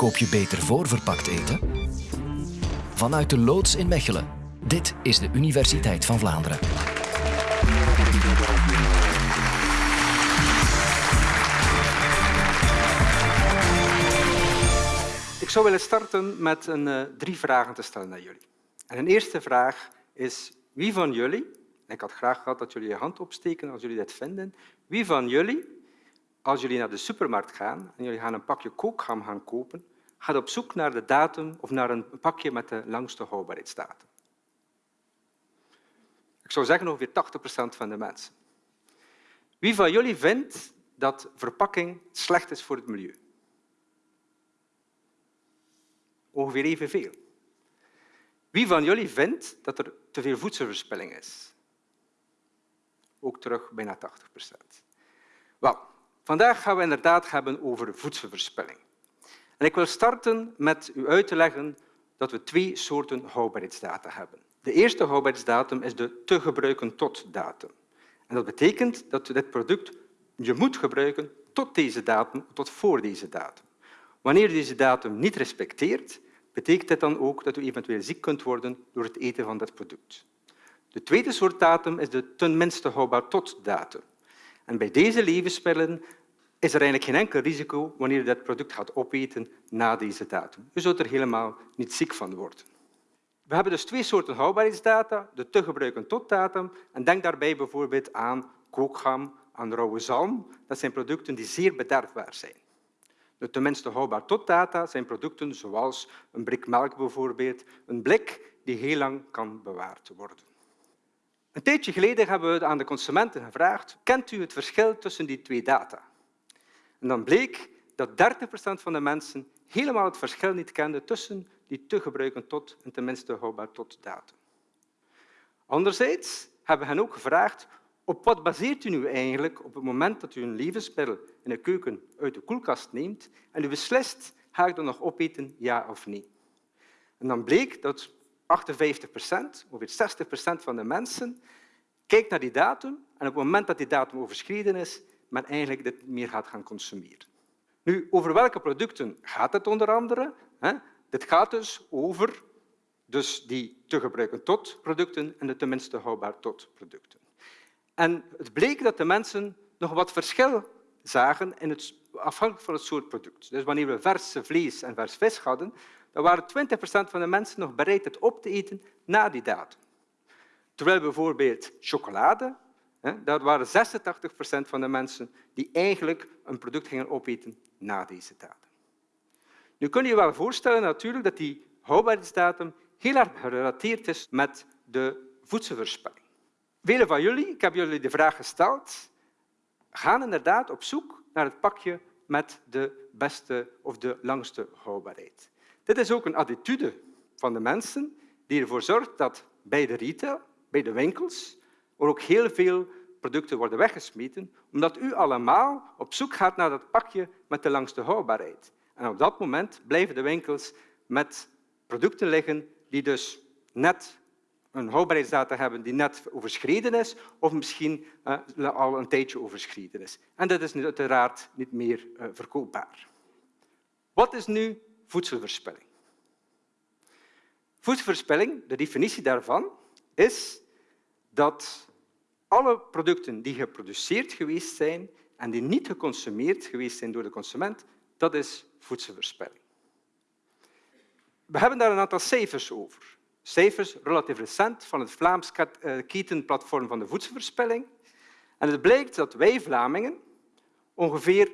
Koop je beter voorverpakt eten? Vanuit de loods in Mechelen. Dit is de Universiteit van Vlaanderen. Ik zou willen starten met een, uh, drie vragen te stellen naar jullie. En een eerste vraag is, wie van jullie, ik had graag gehad dat jullie je hand opsteken als jullie dat vinden, wie van jullie, als jullie naar de supermarkt gaan en jullie gaan een pakje kookgam gaan kopen, gaat op zoek naar de datum of naar een pakje met de langste houdbaarheidsdatum? Ik zou zeggen ongeveer 80 procent van de mensen. Wie van jullie vindt dat verpakking slecht is voor het milieu? Ongeveer evenveel. Wie van jullie vindt dat er te veel voedselverspilling is? Ook terug bijna 80 procent. Wel, vandaag gaan we inderdaad hebben over voedselverspilling. En ik wil starten met u uit te leggen dat we twee soorten houdbaarheidsdata hebben. De eerste houdbaarheidsdatum is de te gebruiken tot datum. En dat betekent dat dit product je moet gebruiken tot deze datum, tot voor deze datum. Wanneer je deze datum niet respecteert, betekent dit dan ook dat u eventueel ziek kunt worden door het eten van dat product. De tweede soort datum is de ten minste houdbaar tot datum. En bij deze levensmiddelen is er eigenlijk geen enkel risico wanneer je dat product gaat opeten na deze datum. Je zult er helemaal niet ziek van worden. We hebben dus twee soorten houdbaarheidsdata, de te gebruiken tot datum. En denk daarbij bijvoorbeeld aan kookgam, aan rauwe zalm. Dat zijn producten die zeer bederfbaar zijn. De tenminste houdbaar tot data zijn producten zoals een blik melk bijvoorbeeld, een blik die heel lang kan bewaard worden. Een tijdje geleden hebben we aan de consumenten gevraagd kent u het verschil tussen die twee data? En dan bleek dat 30 procent van de mensen helemaal het verschil niet kende tussen die te gebruiken tot en tenminste houdbaar tot datum. Anderzijds hebben we hen ook gevraagd op wat baseert u nu eigenlijk op het moment dat u een levensmiddel in de keuken uit de koelkast neemt en u beslist, ga ik dat nog opeten, ja of nee? En dan bleek dat 58 procent, ongeveer 60 procent van de mensen, kijkt naar die datum en op het moment dat die datum overschreden is, men eigenlijk dit meer gaat gaan consumeren. Nu, over welke producten gaat het onder andere? Dit gaat dus over dus die te gebruiken tot producten en de tenminste houdbaar tot producten. En het bleek dat de mensen nog wat verschil zagen in het, afhankelijk van het soort product. Dus wanneer we vers vlees en vers vis hadden, dan waren 20 procent van de mensen nog bereid het op te eten na die datum. Terwijl bijvoorbeeld chocolade, daar waren 86 procent van de mensen die eigenlijk een product gingen opeten na deze datum. Nu kun je je wel voorstellen natuurlijk dat die houdbaarheidsdatum heel erg gerelateerd is met de voedselverspilling. Velen van jullie, ik heb jullie de vraag gesteld, gaan inderdaad op zoek naar het pakje met de beste of de langste houdbaarheid. Dit is ook een attitude van de mensen die ervoor zorgt dat bij de retail, bij de winkels, er ook heel veel producten worden weggesmeten, omdat u allemaal op zoek gaat naar dat pakje met de langste houdbaarheid. En op dat moment blijven de winkels met producten liggen die dus net een houdbaarheidsdatum hebben die net overschreden is of misschien uh, al een tijdje overschreden is. En dat is uiteraard niet meer uh, verkoopbaar. Wat is nu voedselverspilling? Voedselverspilling, de definitie daarvan, is dat alle producten die geproduceerd geweest zijn en die niet geconsumeerd geweest zijn door de consument, dat is voedselverspilling. We hebben daar een aantal cijfers over cijfers relatief recent van het Vlaams eh, ketenplatform van de voedselverspilling. En het blijkt dat wij Vlamingen ongeveer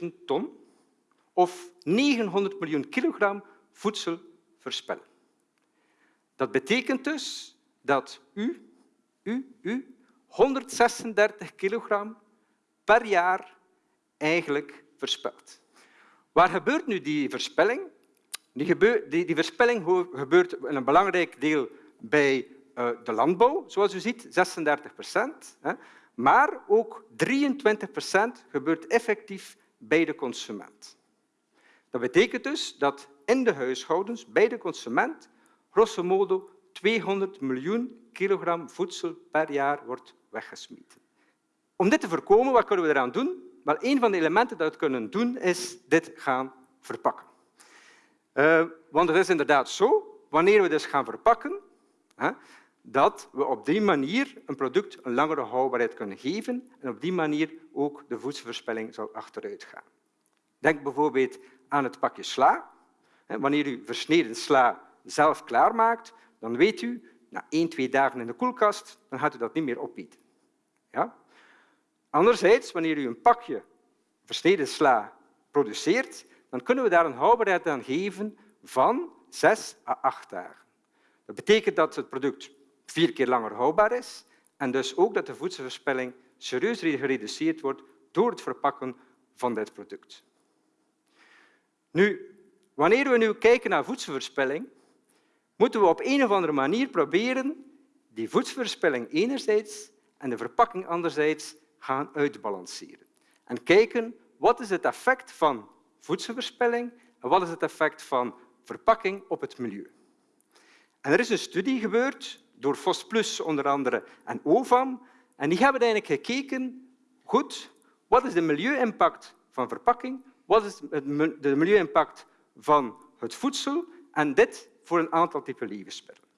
900.000 ton of 900 miljoen kilogram voedsel verspillen. Dat betekent dus dat u, u, u 136 kilogram per jaar eigenlijk verspilt. Waar gebeurt nu die verspilling? Die, die, die verspilling gebeurt in een belangrijk deel bij uh, de landbouw, zoals u ziet, 36 procent. Maar ook 23 procent gebeurt effectief bij de consument. Dat betekent dus dat in de huishoudens, bij de consument, grosso modo 200 miljoen kilogram voedsel per jaar wordt weggesmeten. Om dit te voorkomen, wat kunnen we eraan doen? Wel, een van de elementen dat we kunnen doen, is dit gaan verpakken. Uh, want het is inderdaad zo, wanneer we dus gaan verpakken, hè, dat we op die manier een product een langere houdbaarheid kunnen geven en op die manier ook de voedselverspilling zal achteruit gaan. Denk bijvoorbeeld aan het pakje sla. Wanneer u versneden sla zelf klaarmaakt, dan weet u, na één, twee dagen in de koelkast, dan gaat u dat niet meer opeten. Ja? Anderzijds, wanneer u een pakje versneden sla produceert, dan kunnen we daar een houdbaarheid aan geven van zes à acht dagen. Dat betekent dat het product vier keer langer houdbaar is en dus ook dat de voedselverspilling serieus gereduceerd wordt door het verpakken van dit product. Nu, wanneer we nu kijken naar voedselverspilling, moeten we op een of andere manier proberen die voedselverspilling enerzijds en de verpakking anderzijds gaan uitbalanceren. En kijken wat is het effect van voedselverspilling en wat is het effect van verpakking op het milieu. En er is een studie gebeurd door FOSPLUS onder andere en OVAM. En die hebben eigenlijk gekeken, goed, wat is de milieu-impact van verpakking, wat is de milieu-impact van het voedsel en dit voor een aantal typen levensmiddelen.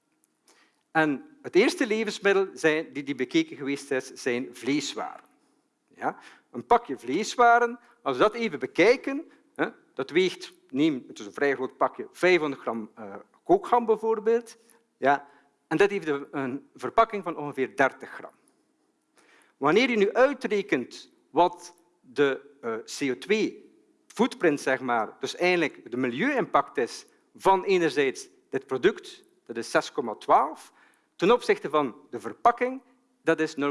En het eerste levensmiddel zijn, die, die bekeken geweest is, zijn vleeswaren. Ja? Een pakje vleeswaren, als we dat even bekijken, hè, dat weegt, neem, het is een vrij groot pakje, 500 gram uh, bijvoorbeeld. Ja, en dat heeft een verpakking van ongeveer 30 gram. Wanneer je nu uitrekent wat de uh, CO2-footprint, zeg maar, dus eigenlijk de milieu-impact is van enerzijds dit product, dat is 6,12, ten opzichte van de verpakking, dat is 0,28.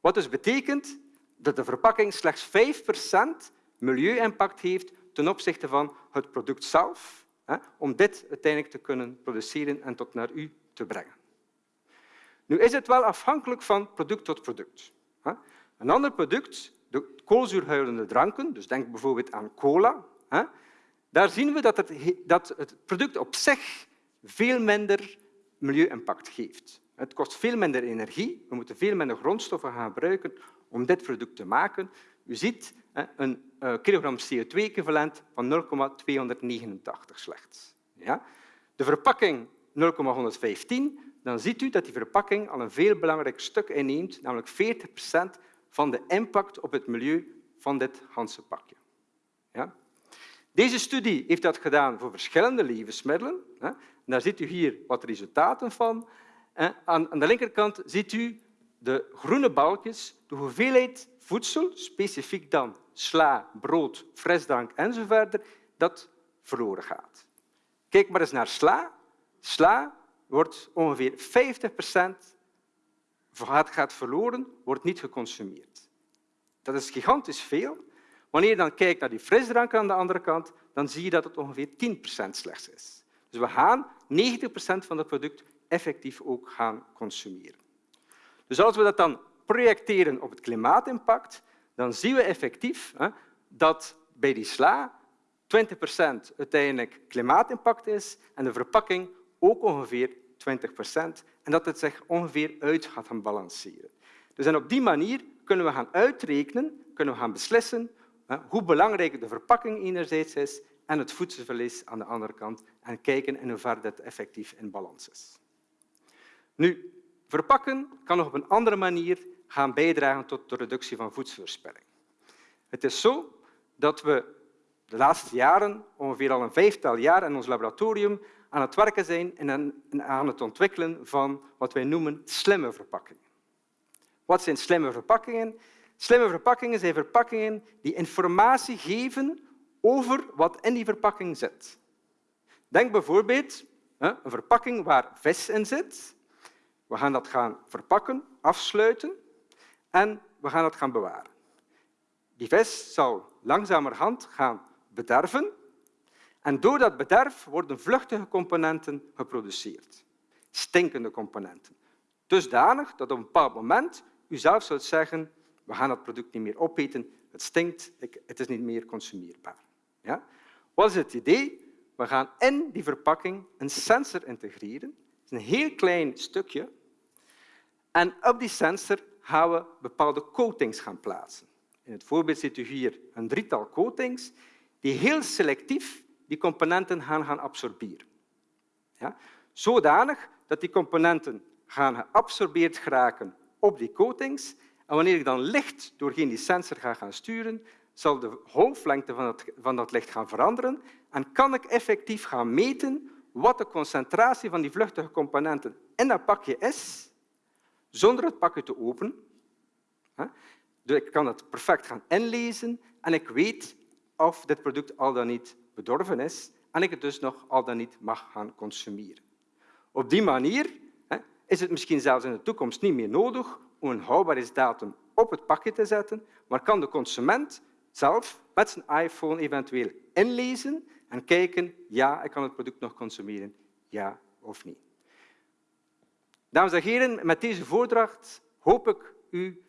Wat dus betekent dat de verpakking slechts 5% milieu-impact heeft ten opzichte van het product zelf, om dit uiteindelijk te kunnen produceren en tot naar u te brengen. Nu is het wel afhankelijk van product tot product. Een ander product, de koolzuurhuilende dranken, dus denk bijvoorbeeld aan cola, daar zien we dat het, dat het product op zich veel minder milieu-impact geeft. Het kost veel minder energie, we moeten veel minder grondstoffen gaan gebruiken om dit product te maken. U ziet een eh, kilogram CO2-equivalent van 0,289 slechts. Ja? De verpakking 0,115, dan ziet u dat die verpakking al een veel belangrijk stuk inneemt, namelijk 40 procent van de impact op het milieu van dit ganse pakje. Ja? Deze studie heeft dat gedaan voor verschillende levensmiddelen. Daar ziet u hier wat resultaten van. Aan de linkerkant ziet u de groene balkjes, de hoeveelheid voedsel, specifiek dan sla, brood, frisdrank enzovoort, dat verloren gaat. Kijk maar eens naar sla. Sla wordt ongeveer 50 procent gaat verloren, wordt niet geconsumeerd. Dat is gigantisch veel. Wanneer je dan kijkt naar die frisdrank aan de andere kant, dan zie je dat het ongeveer 10 procent slechts is. Dus we gaan 90 procent van het product effectief ook gaan consumeren. Dus als we dat dan projecteren op het klimaatimpact, dan zien we effectief hè, dat bij die sla 20 procent uiteindelijk klimaatimpact is en de verpakking ook ongeveer 20 procent en dat het zich ongeveer uit gaat gaan balanceren. Dus en op die manier kunnen we gaan uitrekenen, kunnen we gaan beslissen hoe belangrijk de verpakking enerzijds is en het voedselverlies aan de andere kant en kijken in hoeverre dat effectief in balans is. Nu, verpakken kan nog op een andere manier gaan bijdragen tot de reductie van voedselverspilling. Het is zo dat we de laatste jaren, ongeveer al een vijftal jaar in ons laboratorium, aan het werken zijn en aan het ontwikkelen van wat wij noemen slimme verpakkingen. Wat zijn slimme verpakkingen? Slimme verpakkingen zijn verpakkingen die informatie geven over wat in die verpakking zit. Denk bijvoorbeeld een verpakking waar vis in zit. We gaan dat gaan verpakken, afsluiten en we gaan het gaan bewaren. Die vis zal langzamerhand gaan bederven en door dat bederf worden vluchtige componenten geproduceerd. Stinkende componenten. Dusdanig dat op een bepaald moment u zelf zult zeggen we gaan dat product niet meer opeten, het stinkt, het is niet meer consumeerbaar. Ja? Wat is het idee? We gaan in die verpakking een sensor integreren. Het is een heel klein stukje. En op die sensor gaan we bepaalde coatings gaan plaatsen. In het voorbeeld ziet u hier een drietal coatings die heel selectief die componenten gaan, gaan absorberen. Ja? Zodanig dat die componenten gaan geabsorbeerd geraken op die coatings. En wanneer ik dan licht doorheen die sensor ga gaan sturen, zal de golflengte van, van dat licht gaan veranderen en kan ik effectief gaan meten wat de concentratie van die vluchtige componenten in dat pakje is, zonder het pakje te openen. Dus ik kan het perfect gaan inlezen en ik weet of dit product al dan niet bedorven is en ik het dus nog al dan niet mag gaan consumeren. Op die manier is het misschien zelfs in de toekomst niet meer nodig om een houdbaarheidsdatum op het pakje te zetten, maar kan de consument zelf met zijn iPhone eventueel inlezen en kijken, ja, ik kan het product nog consumeren, ja of niet. Dames en heren, met deze voordracht hoop ik u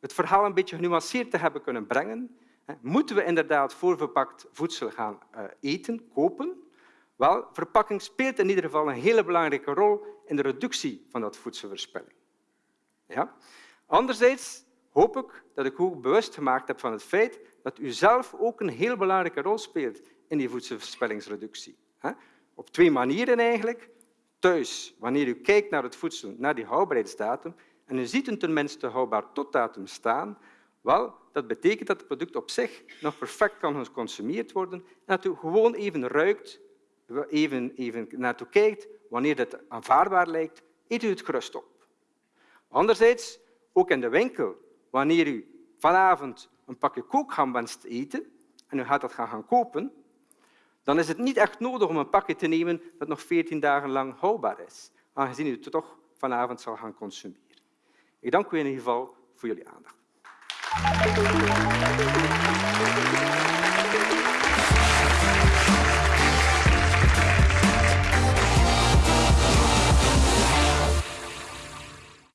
het verhaal een beetje genuanceerd te hebben kunnen brengen. Moeten we inderdaad voorverpakt voedsel gaan eh, eten, kopen? Wel, verpakking speelt in ieder geval een hele belangrijke rol in de reductie van dat voedselverspilling. Ja? Anderzijds hoop ik dat ik u bewust gemaakt heb van het feit dat u zelf ook een heel belangrijke rol speelt in die voedselverspillingsreductie. Op twee manieren eigenlijk. Thuis, wanneer u kijkt naar het voedsel, naar die houdbaarheidsdatum, en u ziet een tenminste houdbaar totdatum staan, wel, dat betekent dat het product op zich nog perfect kan geconsumeerd worden en dat u gewoon even ruikt, even, even naartoe kijkt, wanneer het aanvaardbaar lijkt, eet u het gerust op. Anderzijds, ook in de winkel, wanneer u vanavond een pakje kookgam wenst eten en u gaat dat gaan kopen, dan is het niet echt nodig om een pakje te nemen dat nog 14 dagen lang houdbaar is, aangezien u het toch vanavond zal gaan consumeren. Ik dank u in ieder geval voor jullie aandacht.